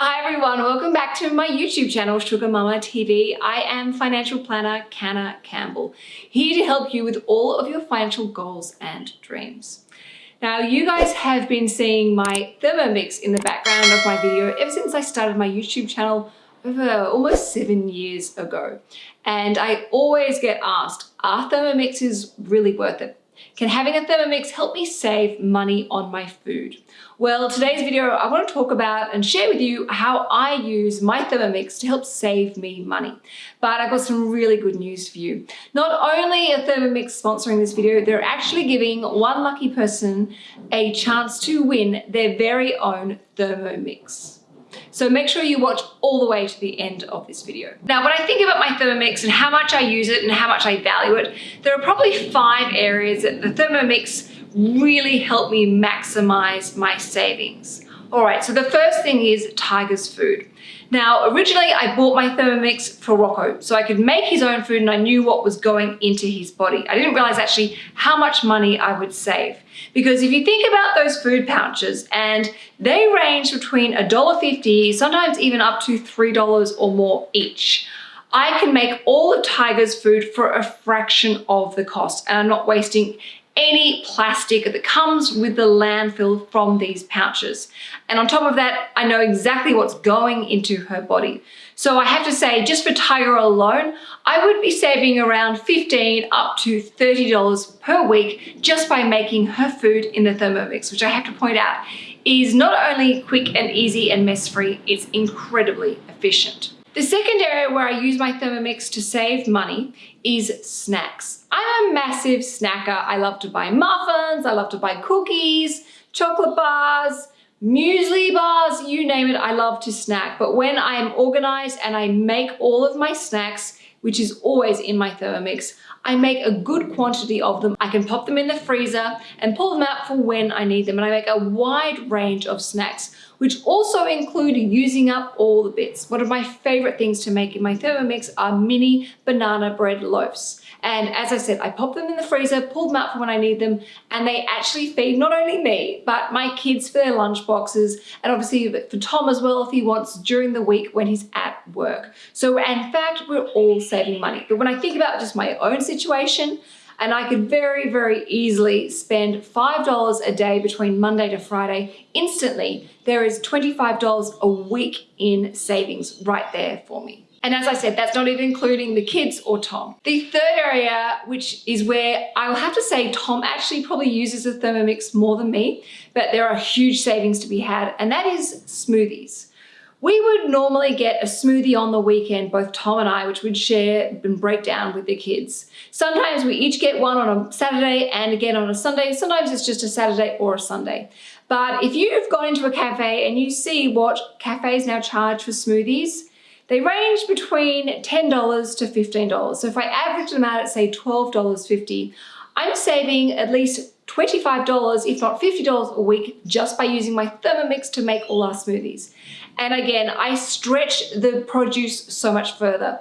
Hi everyone, welcome back to my YouTube channel, Sugar Mama TV. I am financial planner Canna Campbell, here to help you with all of your financial goals and dreams. Now, you guys have been seeing my Thermomix in the background of my video ever since I started my YouTube channel almost seven years ago. And I always get asked, are Thermomixes really worth it? Can having a Thermomix help me save money on my food? Well, today's video, I want to talk about and share with you how I use my Thermomix to help save me money. But I've got some really good news for you. Not only are Thermomix sponsoring this video, they're actually giving one lucky person a chance to win their very own Thermomix. So make sure you watch all the way to the end of this video. Now, when I think about my Thermomix and how much I use it and how much I value it, there are probably five areas that the Thermomix really help me maximize my savings. All right, so the first thing is Tiger's food. Now, originally I bought my Thermomix for Rocco so I could make his own food and I knew what was going into his body. I didn't realize actually how much money I would save. Because if you think about those food pouches and they range between $1.50, sometimes even up to $3 or more each. I can make all of Tiger's food for a fraction of the cost and I'm not wasting any plastic that comes with the landfill from these pouches. And on top of that, I know exactly what's going into her body. So I have to say, just for Tiger alone, I would be saving around 15 up to $30 per week just by making her food in the Thermomix, which I have to point out is not only quick and easy and mess-free, it's incredibly efficient. The second area where I use my Thermomix to save money is snacks. I'm a massive snacker. I love to buy muffins, I love to buy cookies, chocolate bars, muesli bars, you name it, I love to snack. But when I am organized and I make all of my snacks, which is always in my Thermomix, I make a good quantity of them. I can pop them in the freezer and pull them out for when I need them. And I make a wide range of snacks, which also include using up all the bits. One of my favorite things to make in my Thermomix are mini banana bread loaves. And as I said, I pop them in the freezer, pull them out for when I need them, and they actually feed not only me, but my kids for their lunch boxes, and obviously for Tom as well if he wants during the week when he's at work. So in fact, we're all saving money. But when I think about just my own situation, and I could very, very easily spend $5 a day between Monday to Friday instantly. There is $25 a week in savings right there for me. And as I said, that's not even including the kids or Tom. The third area, which is where I will have to say Tom actually probably uses the Thermomix more than me, but there are huge savings to be had, and that is smoothies. We would normally get a smoothie on the weekend, both Tom and I, which we'd share and break down with the kids. Sometimes we each get one on a Saturday and again on a Sunday. Sometimes it's just a Saturday or a Sunday. But if you've gone into a cafe and you see what cafes now charge for smoothies, they range between $10 to $15. So if I average them out at say $12.50, I'm saving at least $25, if not $50 a week just by using my Thermomix to make all our smoothies. And again, I stretch the produce so much further.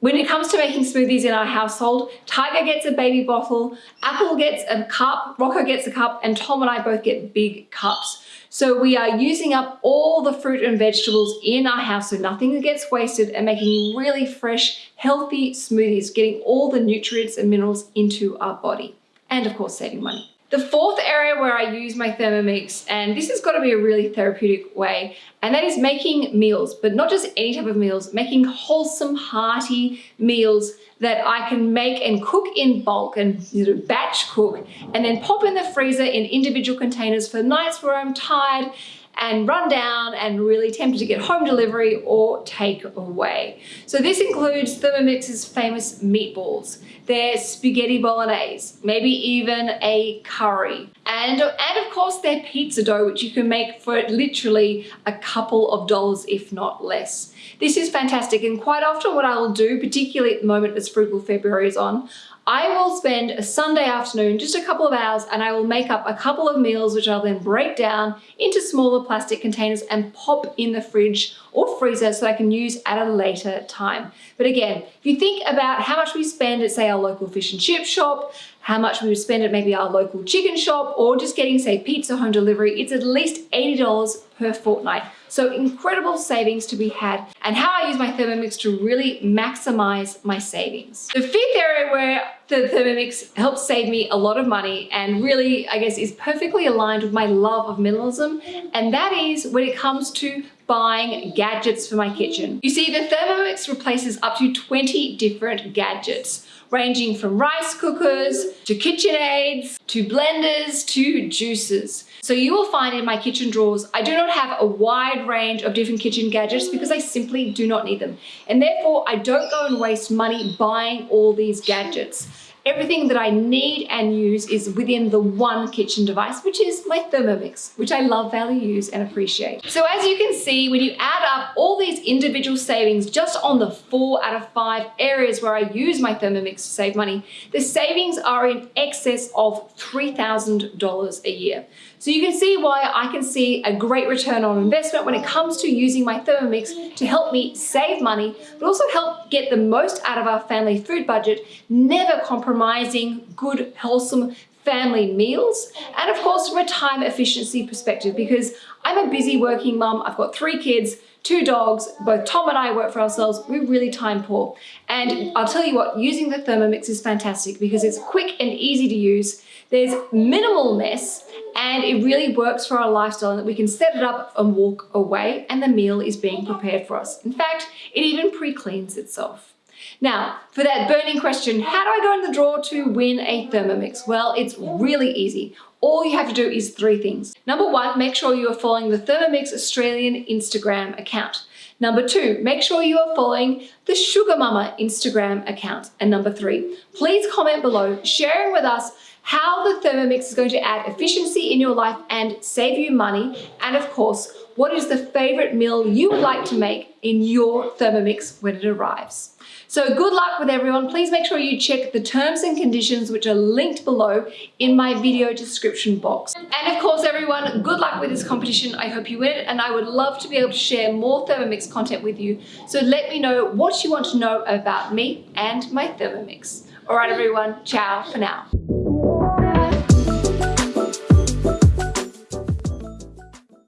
When it comes to making smoothies in our household, Tiger gets a baby bottle, Apple gets a cup, Rocco gets a cup, and Tom and I both get big cups. So we are using up all the fruit and vegetables in our house so nothing gets wasted and making really fresh, healthy smoothies, getting all the nutrients and minerals into our body. And of course, saving money. The fourth area where I use my Thermomix, and this has got to be a really therapeutic way, and that is making meals, but not just any type of meals, making wholesome, hearty meals that I can make and cook in bulk and you know, batch cook and then pop in the freezer in individual containers for nights where I'm tired and run down and really tempted to get home delivery or take away. So this includes Thermomix's famous meatballs, their spaghetti bolognese, maybe even a curry. And, and of course their pizza dough, which you can make for literally a couple of dollars, if not less. This is fantastic and quite often what I will do, particularly at the moment as Frugal February is on, I will spend a Sunday afternoon, just a couple of hours, and I will make up a couple of meals which I'll then break down into smaller plastic containers and pop in the fridge or freezer so I can use at a later time. But again, if you think about how much we spend at say our local fish and chip shop, how much we would spend at maybe our local chicken shop or just getting say pizza home delivery, it's at least $80 per fortnight. So incredible savings to be had and how I use my Thermomix to really maximize my savings. The fifth area where the Thermomix helps save me a lot of money and really, I guess, is perfectly aligned with my love of minimalism. And that is when it comes to buying gadgets for my kitchen. You see, the Thermomix replaces up to 20 different gadgets ranging from rice cookers to KitchenAids to blenders to juicers. So you will find in my kitchen drawers, I do not have a wide range of different kitchen gadgets because I simply do not need them. And therefore I don't go and waste money buying all these gadgets. Everything that I need and use is within the one kitchen device, which is my Thermomix, which I love, value, use, and appreciate. So as you can see, when you add up all these individual savings just on the four out of five areas where I use my Thermomix to save money, the savings are in excess of $3,000 a year. So you can see why I can see a great return on investment when it comes to using my Thermomix to help me save money, but also help get the most out of our family food budget, never compromising good, wholesome family meals, and of course from a time efficiency perspective because I'm a busy working mum, I've got three kids, two dogs, both Tom and I work for ourselves, we're really time poor. And I'll tell you what, using the Thermomix is fantastic because it's quick and easy to use, there's minimal mess, and it really works for our lifestyle and that we can set it up and walk away and the meal is being prepared for us. In fact, it even pre-cleans itself. Now, for that burning question, how do I go in the draw to win a Thermomix? Well, it's really easy. All you have to do is three things. Number one, make sure you are following the Thermomix Australian Instagram account. Number two, make sure you are following the Sugar Mama Instagram account. And number three, please comment below sharing with us how the Thermomix is going to add efficiency in your life and save you money. And of course, what is the favorite meal you would like to make in your Thermomix when it arrives? So good luck with everyone. Please make sure you check the terms and conditions which are linked below in my video description box. And of course, everyone, good luck with this competition. I hope you win it and I would love to be able to share more Thermomix content with you. So let me know what you want to know about me and my Thermomix. All right, everyone, ciao for now.